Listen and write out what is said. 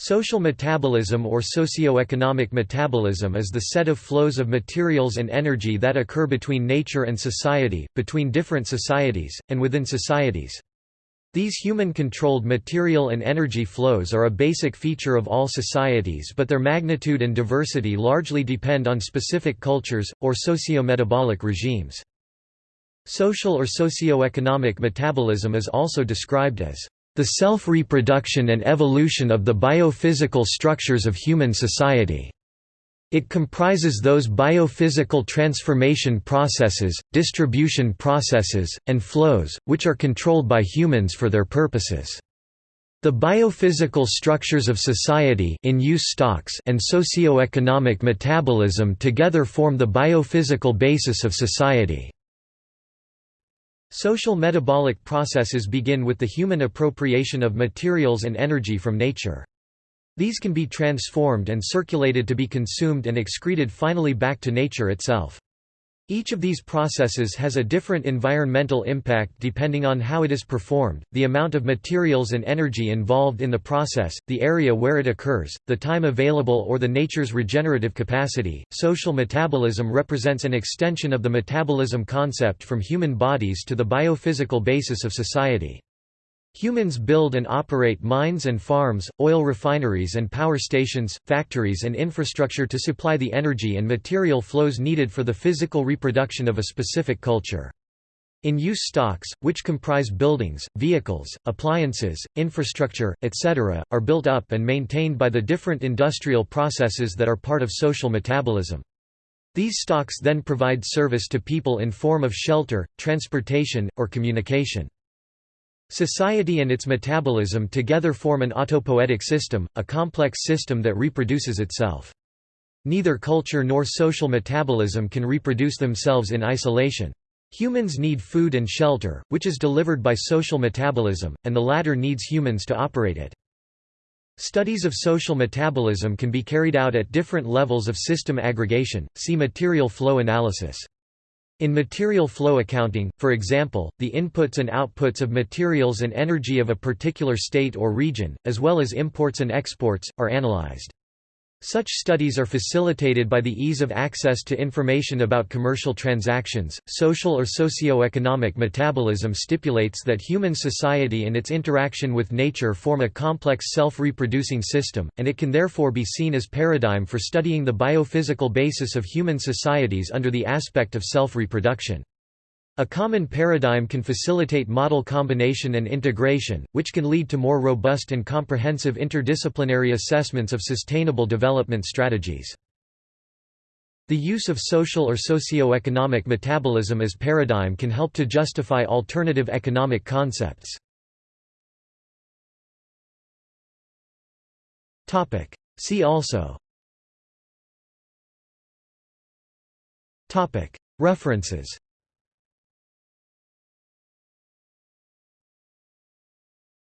Social metabolism or socio-economic metabolism is the set of flows of materials and energy that occur between nature and society, between different societies, and within societies. These human-controlled material and energy flows are a basic feature of all societies but their magnitude and diversity largely depend on specific cultures, or socio-metabolic regimes. Social or socio-economic metabolism is also described as the self-reproduction and evolution of the biophysical structures of human society. It comprises those biophysical transformation processes, distribution processes, and flows, which are controlled by humans for their purposes. The biophysical structures of society in use stocks and socio-economic metabolism together form the biophysical basis of society. Social metabolic processes begin with the human appropriation of materials and energy from nature. These can be transformed and circulated to be consumed and excreted finally back to nature itself. Each of these processes has a different environmental impact depending on how it is performed, the amount of materials and energy involved in the process, the area where it occurs, the time available or the nature's regenerative capacity. Social metabolism represents an extension of the metabolism concept from human bodies to the biophysical basis of society. Humans build and operate mines and farms, oil refineries and power stations, factories and infrastructure to supply the energy and material flows needed for the physical reproduction of a specific culture. In-use stocks, which comprise buildings, vehicles, appliances, infrastructure, etc., are built up and maintained by the different industrial processes that are part of social metabolism. These stocks then provide service to people in form of shelter, transportation, or communication. Society and its metabolism together form an autopoietic system, a complex system that reproduces itself. Neither culture nor social metabolism can reproduce themselves in isolation. Humans need food and shelter, which is delivered by social metabolism, and the latter needs humans to operate it. Studies of social metabolism can be carried out at different levels of system aggregation, see material flow analysis. In material flow accounting, for example, the inputs and outputs of materials and energy of a particular state or region, as well as imports and exports, are analyzed. Such studies are facilitated by the ease of access to information about commercial transactions. Social or socio-economic metabolism stipulates that human society and its interaction with nature form a complex self-reproducing system, and it can therefore be seen as paradigm for studying the biophysical basis of human societies under the aspect of self-reproduction. A common paradigm can facilitate model combination and integration, which can lead to more robust and comprehensive interdisciplinary assessments of sustainable development strategies. The use of social or socio-economic metabolism as paradigm can help to justify alternative economic concepts. See also References